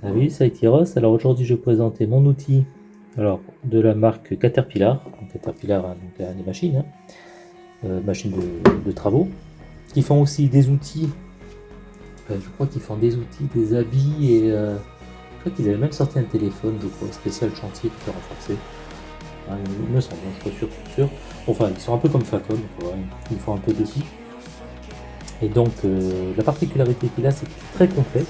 Salut, c'est Tiros. Alors aujourd'hui, je vais présenter mon outil alors, de la marque Caterpillar. Caterpillar, hein, donc, des machines, hein. euh, machines de, travaux, qui font aussi des outils. Euh, je crois qu'ils font des outils, des habits et euh, je crois qu'ils avaient même sorti un téléphone, crois, spécial chantier fait renforcer. Hein, il me semble, je suis sûr, sûr. Enfin, ils sont un peu comme Facom, ils font un peu de tout. Et donc, la particularité qu'il a, c'est qu'il est très complet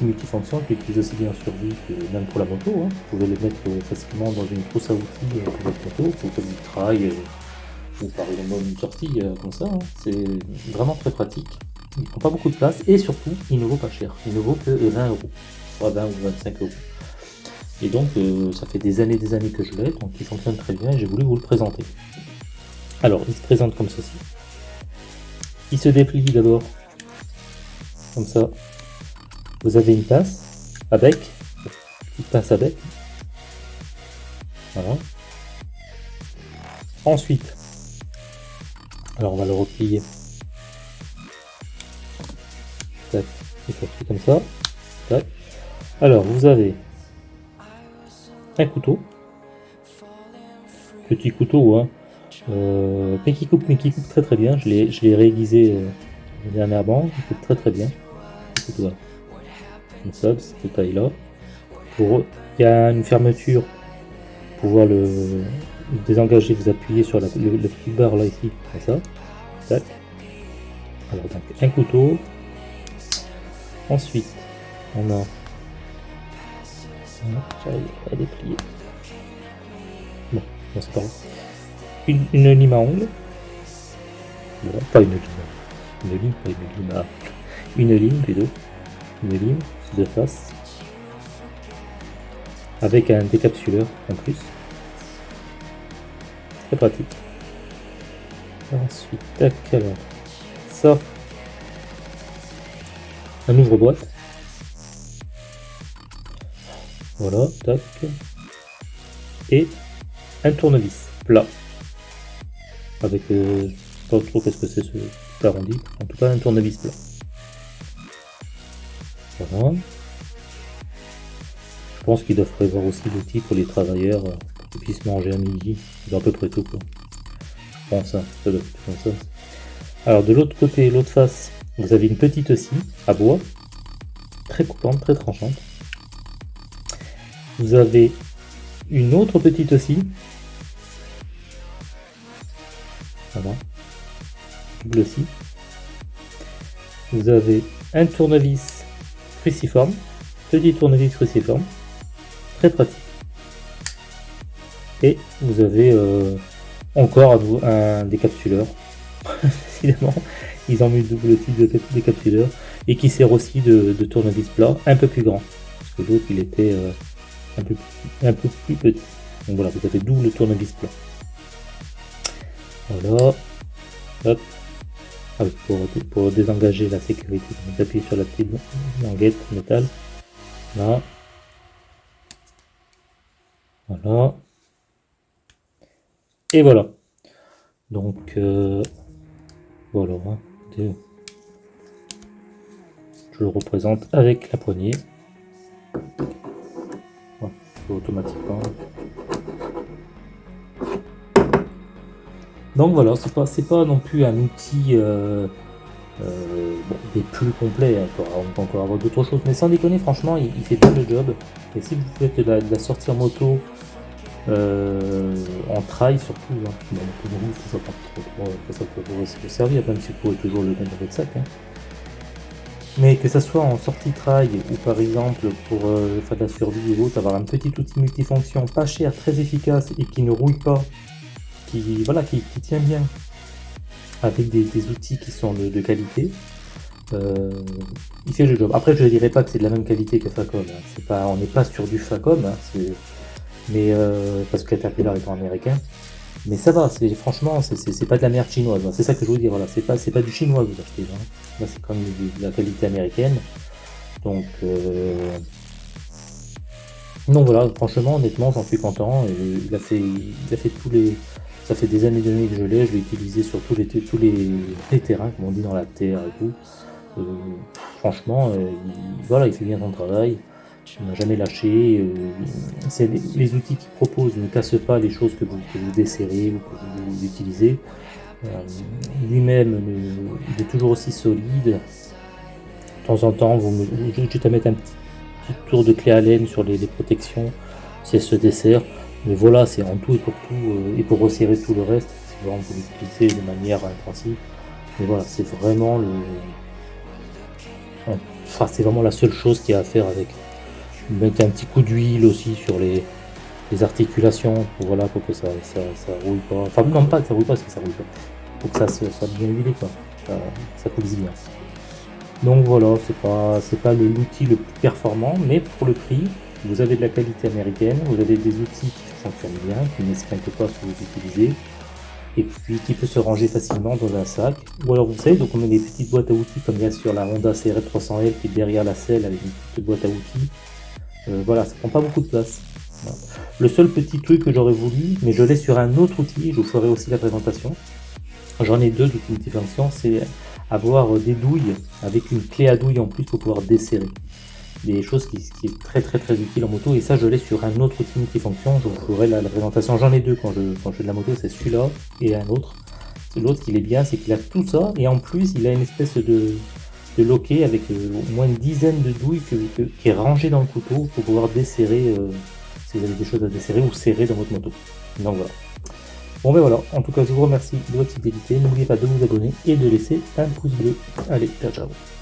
multifonction qui utilise aussi bien sur lui que même pour la moto. Hein. Vous pouvez les mettre facilement dans une trousse à outils pour votre moto, pour faire du trail euh, ou par exemple une sortie euh, comme ça. Hein. C'est vraiment très pratique. Il prend pas beaucoup de place et surtout il ne vaut pas cher. Il ne vaut que 20 euros, soit 20 ou 25 euros. Et donc euh, ça fait des années des années que je l'ai, donc il fonctionne très bien et j'ai voulu vous le présenter. Alors il se présente comme ceci. Il se déplie d'abord comme ça vous avez une pince à bec, une pince à bec. Voilà. Ensuite, alors on va le replier. Tac, et ça fait comme ça. Tac. Alors vous avez un couteau, petit couteau, hein, euh, mais qui coupe, mais qui coupe très très bien. Je l'ai réaiguisé euh, dernièrement, il coupe très très bien. Comme ça, de cette taille-là. Pour... Il y a une fermeture pour pouvoir le désengager, vous appuyez sur la, le, petit barre là ici, comme ça. Tac. Alors donc un couteau. Ensuite, on a j'arrive à déplier. Bon, c'est pas grave. Une, une, lime à ongles. pas une lime. Une lime, pas une lime à... Une lime plutôt. Une lime de face avec un décapsuleur en plus. Très pratique. Ensuite, tac, alors, ça, un ouvre-boîte. Voilà, tac. Et un tournevis plat. Avec, euh, pas trop qu'est-ce que c'est ce arrondi. En tout cas, un tournevis plat. Je pense qu'ils doivent prévoir aussi l'outil pour les travailleurs euh, qu'ils puissent manger à midi. À peu près tout quoi. Je pense, hein, ça doit ça. Alors de l'autre côté, l'autre face, vous avez une petite scie à bois, très coupante, très tranchante. Vous avez une autre petite scie. Voilà. Double scie. Vous avez un tournevis cruciforme, petit tournevis cruciforme, très pratique. Et vous avez euh, encore un décapsuleur, décidément, ils ont mis le double type de décapsuleur, et qui sert aussi de, tournevis plat, un peu plus grand, parce que l'autre il était euh, un, peu, un peu plus petit. Donc voilà, vous avez double tournevis plat. Voilà, hop, pour, désengager la sécurité, vous appuyez sur la petite languette métal. Là. Voilà. Et voilà. Donc, euh, voilà. Hein. Je le représente avec la poignée. automatiquement. Donc voilà, c'est pas, pas non plus un outil euh, euh, des plus complets, on peut encore avoir d'autres choses, mais sans déconner, franchement, il, fait bien le job. Et si vous faites de la, de sortie en moto, euh, en trail surtout, hein, ça, ça, peut vous servir, même si vous pouvez toujours le mettre dans votre sac. Hein. Mais que ça soit en sortie trail ou par exemple pour faire de la survie ou autre, avoir un petit outil multifonction pas cher, très efficace et qui ne rouille pas qui, voilà, qui, tient bien avec des, outils qui sont de, qualité. Euh, il fait le job. Après, je ne dirais pas que c'est de la même qualité que Facom. Hein. Pas, on n'est pas sur du Facom, hein, mais euh, parce que Caterpillar étant américain. Mais ça va, franchement, c'est pas de la merde chinoise. C'est ça que je veux dire. Voilà, c'est pas, pas du chinois que vous achetez. Hein. Là, c'est comme de, la qualité américaine. Donc, euh, non, voilà, franchement, honnêtement, j'en suis content. il a fait, il a fait tous les ça fait des années et années que je l'ai, je l'ai utilisé sur tous les, tous les, terrains, comme on dit dans la terre et tout. Euh, franchement, il, voilà, il fait bien son travail. Il n'a jamais lâché. les, outils qu'il propose ne cassent pas les choses que vous, desserrez ou que vous utilisez. Lui-même, il est toujours aussi solide. De temps en temps, vous, juste à mettre un petit, tour de clé à laine sur les, protections si elle se dessert. Mais voilà, c'est en tout et pour tout, et pour resserrer tout le reste, c'est vraiment vous l'utilisez de manière intensive. Mais voilà, c'est vraiment le. Enfin, c'est vraiment la seule chose qu'il y a à faire avec. Mettre un petit coup d'huile aussi sur les, articulations pour, voilà, pour que ça, ça, roule pas. Enfin, non, pas que ça roule pas, parce que ça roule pas. Pour que ça soit bien huilé, quoi. Ça, ça bien. Donc voilà, c'est pas, pas l'outil le plus performant, mais pour le prix, vous avez de la qualité américaine, vous avez des outils qui fonctionnent bien, qui n'esquintent pas ce que vous utilisez, et puis qui peut se ranger facilement dans un sac. Ou alors vous savez, donc on met des petites boîtes à outils comme bien sûr la Honda CR300L qui est derrière la selle avec une petite boîte à outils. Euh, voilà, ça prend pas beaucoup de place. Le seul petit truc que j'aurais voulu, mais je l'ai sur un autre outil, je vous ferai aussi la présentation. J'en ai deux d'outils différenciants, c'est avoir des douilles avec une clé à douille en plus pour pouvoir desserrer. Des choses qui, qui, est très très très utile en moto et ça je l'ai sur un autre outil multifonction je vous ferai la, présentation. J'en ai deux quand je, fais de la moto c'est celui-là et un autre. L'autre qui est bien c'est qu'il a tout ça et en plus il a une espèce de, de loquet avec euh, au moins une dizaine de douilles qui est rangé dans le couteau pour pouvoir desserrer euh, si vous avez des choses à desserrer ou serrer dans votre moto. Donc voilà bon ben voilà. En tout cas je vous remercie de votre fidélité. N'oubliez pas de vous abonner et de laisser un pouce bleu. Allez ciao ciao